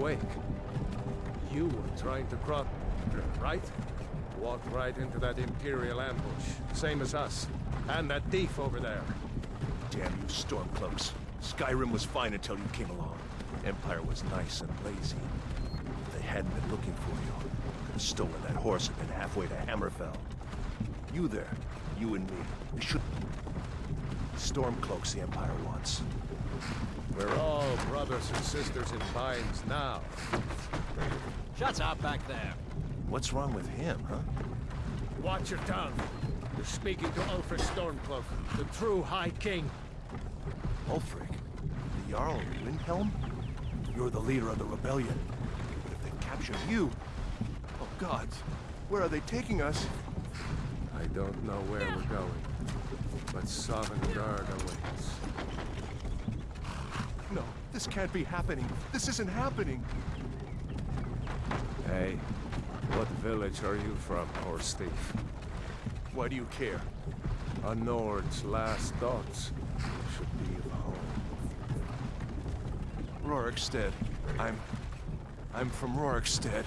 Awake. You were trying to cross, right? Walked right into that Imperial ambush. Same as us. And that thief over there. Damn you Stormcloaks. Skyrim was fine until you came along. Empire was nice and lazy. If they hadn't been looking for you, could have stolen that horse and been halfway to Hammerfell. You there, you and me, we should... Stormcloaks the Empire wants. We're all brothers and sisters in binds now. Shut up back there. What's wrong with him, huh? Watch your tongue. You're speaking to Ulfric Stormcloak, the true High King. Ulfric? The Jarl of Windhelm? You're the leader of the rebellion. But if they capture you... Oh gods, where are they taking us? I don't know where we're going, but Sovngarde awaits. This can't be happening. This isn't happening. Hey, what village are you from, horse thief? Why do you care? A Nord's last thoughts should be of home. Rorikstead. I'm... I'm from Rorikstead.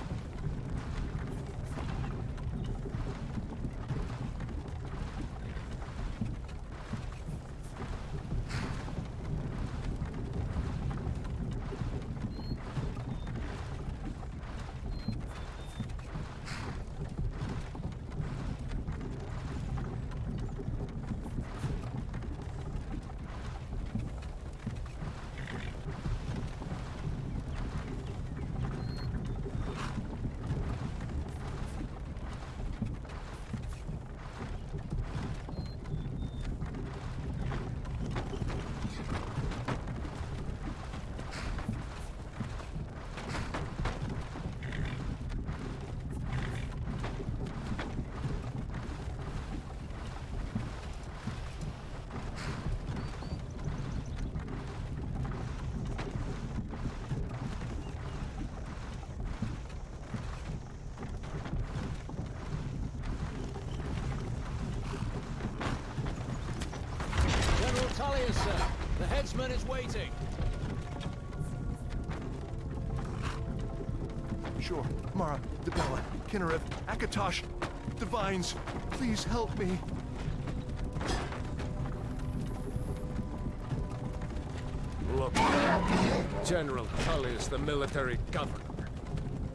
The is waiting. Sure. Mara, Dibella, Kynareth, Akatosh, Divines, please help me. Look, General is the military governor.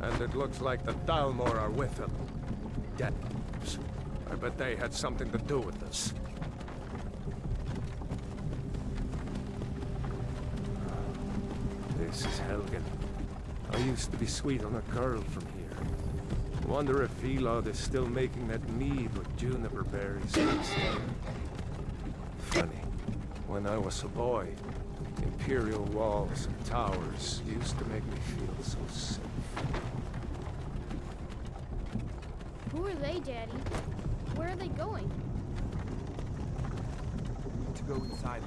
And it looks like the Thalmor are with him. Devs. I bet they had something to do with this. This is Helgen. I used to be sweet on a girl from here. Wonder if Vilod is still making that mead with juniper berries. Funny. When I was a boy, imperial walls and towers used to make me feel so safe. Who are they, Daddy? Where are they going? to go inside.